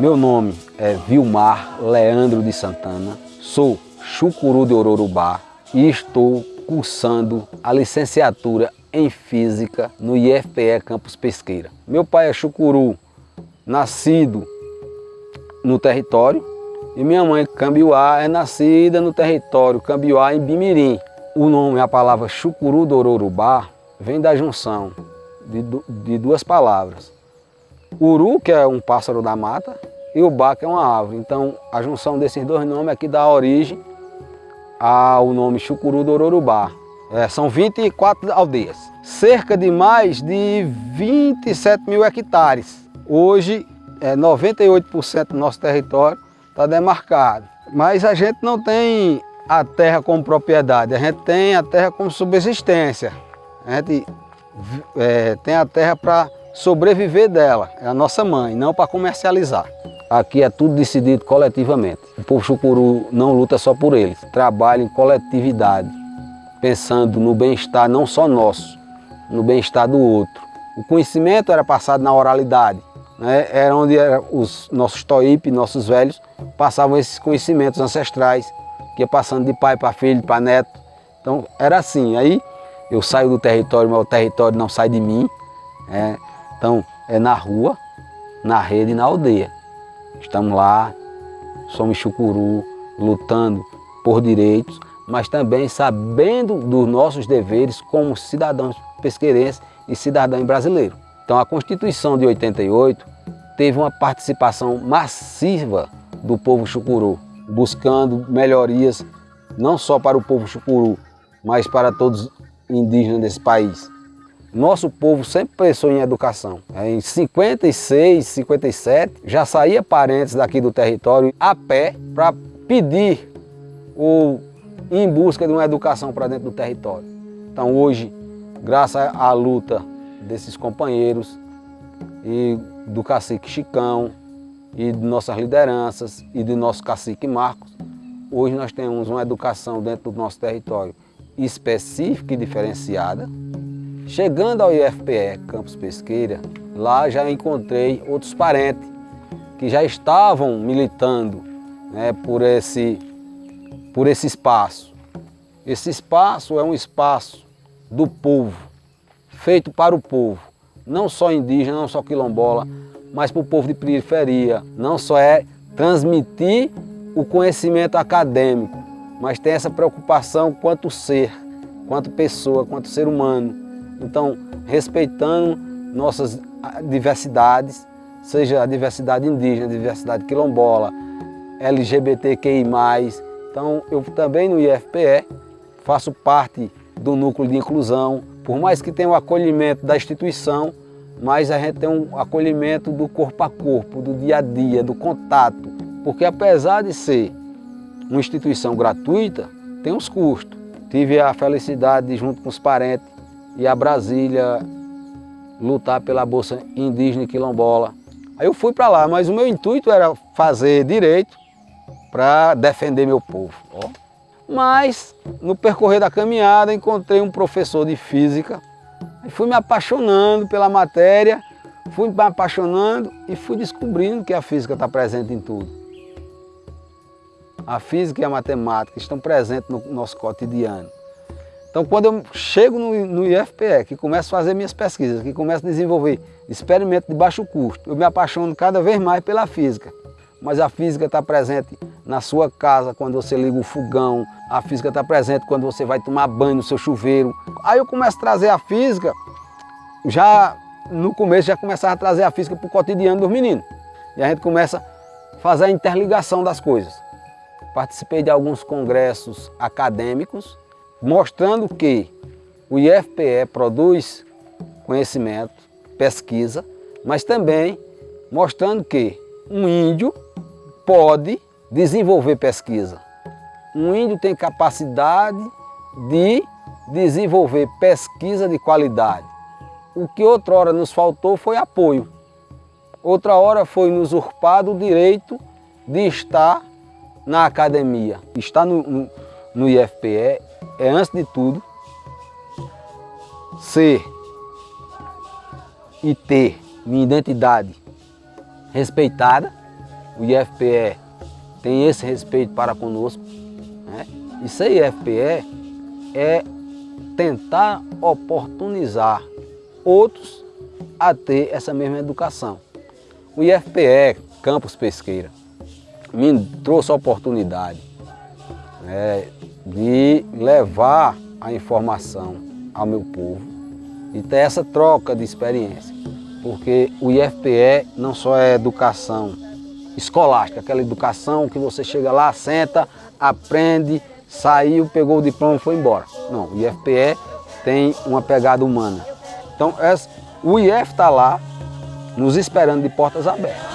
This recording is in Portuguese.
Meu nome é Vilmar Leandro de Santana, sou chucuru de Ororubá e estou cursando a licenciatura em Física no IFPE Campus Pesqueira. Meu pai é chucuru, nascido no território, e minha mãe, Cambiuá, é nascida no território Cambiuá, em Bimirim. O nome, a palavra chucuru do Ororubá, vem da junção de, de duas palavras. Uru, que é um pássaro da mata, e o Bá, que é uma árvore. Então, a junção desses dois nomes aqui dá origem ao nome Chucuru do Ororubá. É, são 24 aldeias, cerca de mais de 27 mil hectares. Hoje, é, 98% do nosso território está demarcado. Mas a gente não tem a terra como propriedade, a gente tem a terra como subsistência. A gente é, tem a terra para sobreviver dela, é a nossa mãe, não para comercializar. Aqui é tudo decidido coletivamente. O povo chucuru não luta só por eles, trabalha em coletividade, pensando no bem-estar não só nosso, no bem-estar do outro. O conhecimento era passado na oralidade, né? era onde era os nossos toípe, nossos velhos, passavam esses conhecimentos ancestrais, que ia passando de pai para filho, para neto. Então era assim, aí eu saio do território, mas o território não sai de mim. É, então é na rua, na rede e na aldeia. Estamos lá, somos chucuru, lutando por direitos, mas também sabendo dos nossos deveres como cidadãos pesqueirenses e cidadão brasileiro. Então a Constituição de 88 teve uma participação massiva do povo chucuru, buscando melhorias não só para o povo chucuru, mas para todos os indígenas desse país. Nosso povo sempre pensou em educação. Em 56, 57, já saía parentes daqui do território a pé para pedir ou em busca de uma educação para dentro do território. Então hoje, graças à luta desses companheiros e do cacique Chicão e de nossas lideranças e do nosso cacique Marcos, hoje nós temos uma educação dentro do nosso território específica e diferenciada, Chegando ao IFPE Campus Pesqueira, lá já encontrei outros parentes que já estavam militando né, por, esse, por esse espaço. Esse espaço é um espaço do povo, feito para o povo, não só indígena, não só quilombola, mas para o povo de periferia. Não só é transmitir o conhecimento acadêmico, mas tem essa preocupação quanto ser, quanto pessoa, quanto ser humano. Então, respeitando nossas diversidades, seja a diversidade indígena, a diversidade quilombola, LGBTQI+. Então, eu também no IFPE faço parte do núcleo de inclusão, por mais que tenha o acolhimento da instituição, mas a gente tem um acolhimento do corpo a corpo, do dia a dia, do contato, porque apesar de ser uma instituição gratuita, tem uns custos. Tive a felicidade de, junto com os parentes, e a Brasília lutar pela Bolsa Indígena e Quilombola. Aí eu fui para lá, mas o meu intuito era fazer direito para defender meu povo. Ó. Mas, no percorrer da caminhada, encontrei um professor de física e fui me apaixonando pela matéria, fui me apaixonando e fui descobrindo que a física está presente em tudo. A física e a matemática estão presentes no nosso cotidiano. Então, quando eu chego no, no IFPE, que começo a fazer minhas pesquisas, que começo a desenvolver experimentos de baixo custo, eu me apaixono cada vez mais pela física. Mas a física está presente na sua casa, quando você liga o fogão, a física está presente quando você vai tomar banho no seu chuveiro. Aí eu começo a trazer a física, já no começo já começava a trazer a física para o cotidiano dos meninos. E a gente começa a fazer a interligação das coisas. Participei de alguns congressos acadêmicos, mostrando que o IFPE produz conhecimento, pesquisa, mas também mostrando que um índio pode desenvolver pesquisa. Um índio tem capacidade de desenvolver pesquisa de qualidade. O que outra hora nos faltou foi apoio. Outra hora foi nos usurpado o direito de estar na academia. Estar no, no, no IFPE é, antes de tudo, ser e ter minha identidade respeitada o IFPE tem esse respeito para conosco. Né? E ser IFPE é tentar oportunizar outros a ter essa mesma educação. O IFPE Campus Pesqueira me trouxe a oportunidade né, de levar a informação ao meu povo e ter essa troca de experiência. Porque o IFPE não só é educação escolástica, aquela educação que você chega lá, senta, aprende, saiu, pegou o diploma e foi embora. Não, o IFPE tem uma pegada humana. Então o IF está lá nos esperando de portas abertas.